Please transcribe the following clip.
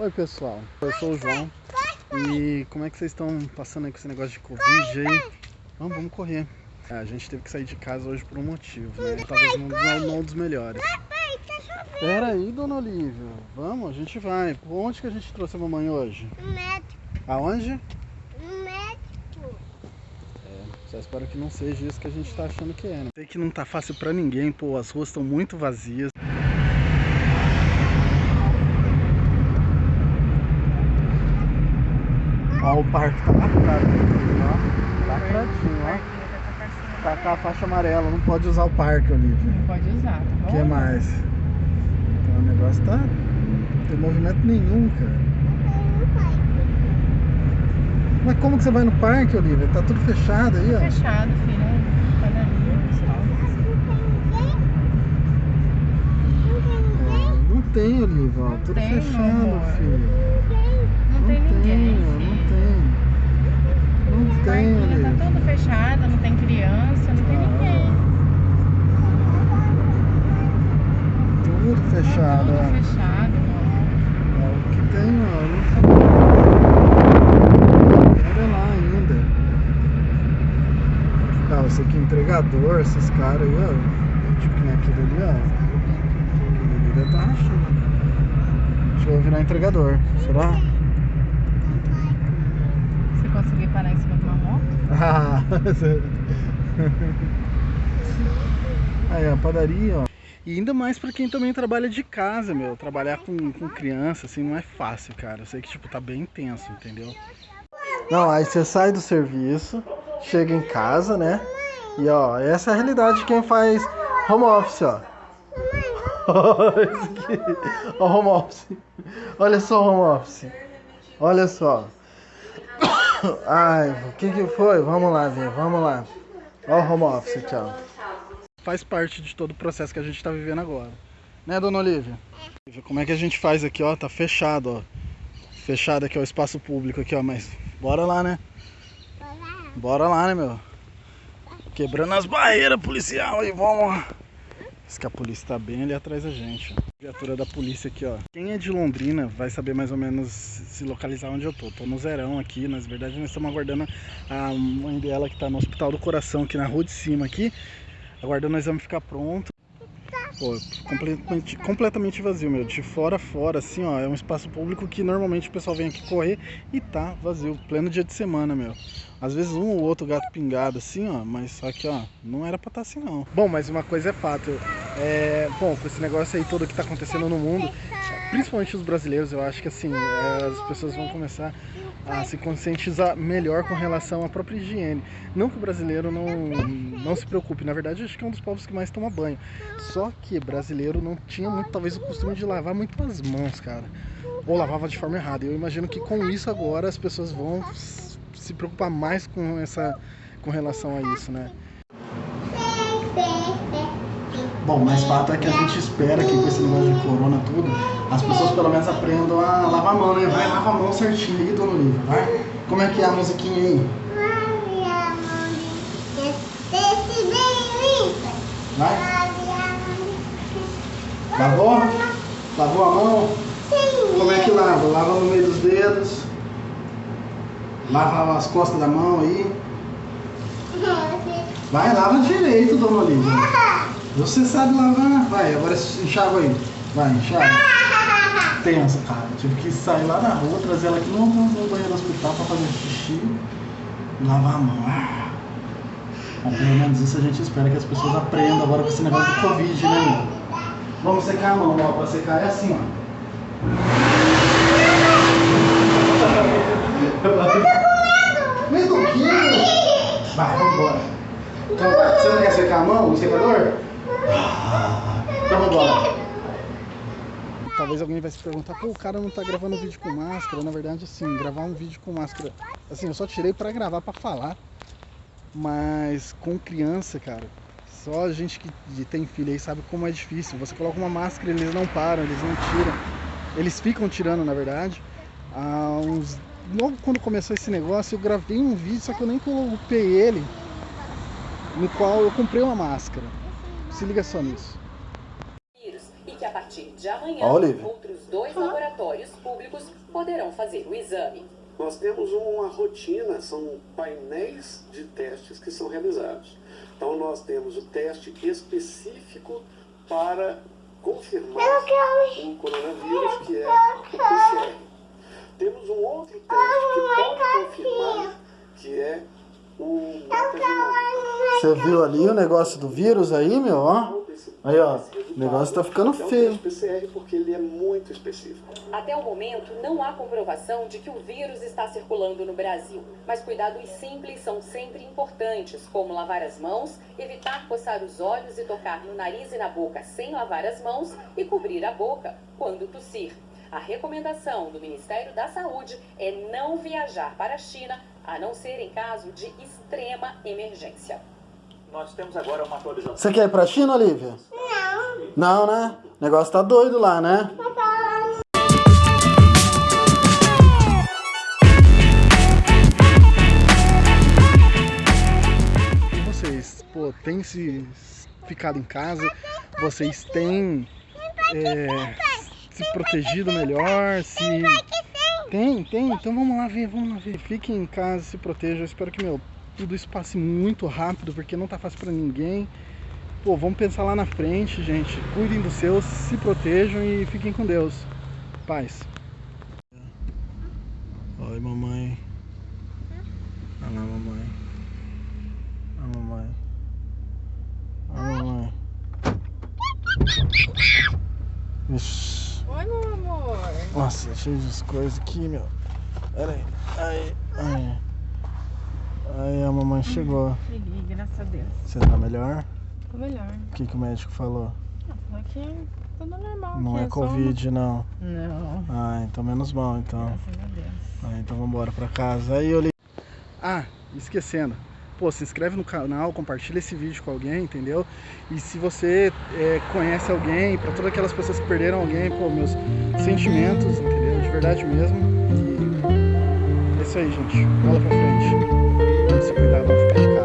Oi pessoal, eu sou o João e como é que vocês estão passando aí com esse negócio de Covid aí? Vamos, vamos correr. É, a gente teve que sair de casa hoje por um motivo, né? Talvez não, não, não um dos melhores. Pera aí, dona Olívia. Vamos, a gente vai. Onde que a gente trouxe a mamãe hoje? No médico. Aonde? No médico. É, só espero que não seja isso que a gente tá achando que é, né? Sei que não tá fácil pra ninguém, pô, as ruas estão muito vazias. Ó, o parque tá lacrado, ó. Lacradinho, ó. Tá com a faixa amarela, não pode usar o parque, Olivia. Não pode usar, tá O que mais? Então o negócio tá. Não tem movimento nenhum, cara. Mas como que você vai no parque, Olivia? Tá tudo fechado aí, ó. Fechado, filho. Padaria, pessoal. É, Não tem, Olivia, ó. Tudo tem, fechado, filho. Não tem ninguém, ó, filho. Não tem. Não tem, Olivia. tá todo fechado, não tem criança, não tem ninguém. Tudo fechado, Tudo ó. fechado. É, o que tem. Não lá ainda. Ah, aqui é entregador, esses caras aí, ó. Tipo que nem aquele ali, ó. Aquele ali deve tá achando. Acho que virar entregador. Será? Você conseguir parar em cima de uma moto? Ah, Aí, ó, padaria, ó. E ainda mais pra quem também trabalha de casa, meu. Trabalhar com, com criança, assim, não é fácil, cara. Eu sei que, tipo, tá bem intenso, entendeu? Não, aí você sai do serviço, chega em casa, né? E, ó, essa é a realidade de quem faz home office, ó. Ó, home office. Olha só o home office. Olha só. Ai, o que que foi? Vamos lá ver, vamos lá. Ó o home office aqui, ó. Faz parte de todo o processo que a gente tá vivendo agora. Né, dona Olivia? Como é que a gente faz aqui, ó? Tá fechado, ó. Fechado aqui, ó, o espaço público aqui, ó. Mas bora lá, né? Bora lá, né, meu? Quebrando as barreiras policial aí, vamos lá. Diz que a polícia tá bem ali atrás da gente. Viatura da polícia aqui, ó. Quem é de Londrina vai saber mais ou menos se localizar onde eu tô. Tô no Zerão aqui, na verdade nós estamos aguardando a mãe dela que tá no Hospital do Coração aqui na rua de cima aqui. Aguardando o exame ficar pronto. Pô, completamente, completamente vazio, meu. De fora a fora, assim, ó. É um espaço público que normalmente o pessoal vem aqui correr e tá vazio. Pleno dia de semana, meu. Às vezes um ou outro gato pingado, assim, ó. Mas só que, ó, não era pra estar assim, não. Bom, mas uma coisa é fato. É, bom, com esse negócio aí todo que tá acontecendo no mundo, principalmente os brasileiros, eu acho que, assim, é, as pessoas vão começar a se conscientizar melhor com relação à própria higiene. Não que o brasileiro não, não se preocupe, na verdade, acho que é um dos povos que mais toma banho. Só que brasileiro não tinha muito, talvez, o costume de lavar muito as mãos, cara. Ou lavava de forma errada. Eu imagino que com isso agora as pessoas vão se preocupar mais com essa com relação a isso, né? Bom, mas fato é que a gente espera que com esse negócio de corona tudo, as pessoas pelo menos aprendam a lavar a mão, né? Vai, lava a mão certinho aí, dona Olivia, vai. Como é que é a musiquinha aí? Vai. Lavou? Lavou a mão? Como é que lava? Lava no meio dos dedos. Lava as costas da mão aí. Vai, lava direito, dona Olivia. Você sabe lavar. Vai, agora enxágua aí. Vai, enxágua. Tensa, cara. Tive que sair lá na rua, trazer ela aqui no, no, banheiro do hospital pra fazer xixi. Lavar a mão. Ah. Pelo menos isso a gente espera que as pessoas aprendam agora com esse negócio do Covid, né, meu? Vamos secar a mão, ó. Pra secar é assim, ó. Mas do que? Vai, vamos embora. Então, vai. Você não quer secar a mão, o secador? Ah, Então vamos embora. Talvez alguém vai se perguntar, pô, o cara não tá gravando vídeo com máscara. Na verdade, assim, gravar um vídeo com máscara. Assim, eu só tirei pra gravar, pra falar. Mas com criança, cara, só a gente que tem filho aí sabe como é difícil. Você coloca uma máscara, eles não param, eles não tiram. Eles ficam tirando, na verdade. Há uns... Logo quando começou esse negócio, eu gravei um vídeo, só que eu nem colocei ele, no qual eu comprei uma máscara. Se liga só nisso. Que a partir de amanhã Olivia. outros dois laboratórios públicos poderão fazer o exame. Nós temos uma rotina, são painéis de testes que são realizados. Então, nós temos o teste específico para confirmar o coronavírus, que é o PCR. Temos um outro teste que pode confirmar, que é o. Você viu ali o negócio do vírus aí, meu? Ó. Aí, ó. O negócio tá ficando É o feio. PCR porque ele é muito específico. Até o momento, não há comprovação de que o vírus está circulando no Brasil. Mas cuidados simples são sempre importantes, como lavar as mãos, evitar coçar os olhos e tocar no nariz e na boca sem lavar as mãos e cobrir a boca quando tossir. A recomendação do Ministério da Saúde é não viajar para a China, a não ser em caso de extrema emergência. Nós temos agora uma atualização. Você quer ir pra China, Olivia? Não. Não, né? O negócio tá doido lá, né? E vocês, pô, têm se ficado em casa? Vocês têm é, se protegido melhor? Se... Tem, tem. Então vamos lá ver, vamos lá ver. Fiquem em casa, se protejam. Eu espero que, meu, tudo isso passe muito rápido, porque não tá fácil pra ninguém. Pô, vamos pensar lá na frente, gente. Cuidem dos seus, se protejam e fiquem com Deus. Paz. Oi, mamãe. Olha lá, mamãe. A mamãe. A mamãe. Ixi. Oi, meu amor. Nossa, cheio de coisas aqui, meu. Pera aí. Aí, aí. Aí a mamãe chegou. Feliz, graças a Deus. Você tá melhor? Tô melhor. O que, que o médico falou? Ah, falou que tudo normal. Não é só Covid, não. uma- Não. Ah, então menos mal, então. Graças a Deus. Ah, então vambora pra casa. Aí eu li... Ah, esquecendo. Pô, se inscreve no canal, compartilha esse vídeo com alguém, entendeu? E se você é, conhece alguém, pra todas aquelas pessoas que perderam alguém, pô, meus sentimentos, entendeu? De verdade mesmo. E é isso aí, gente. Bola pra frente. Se cuidar.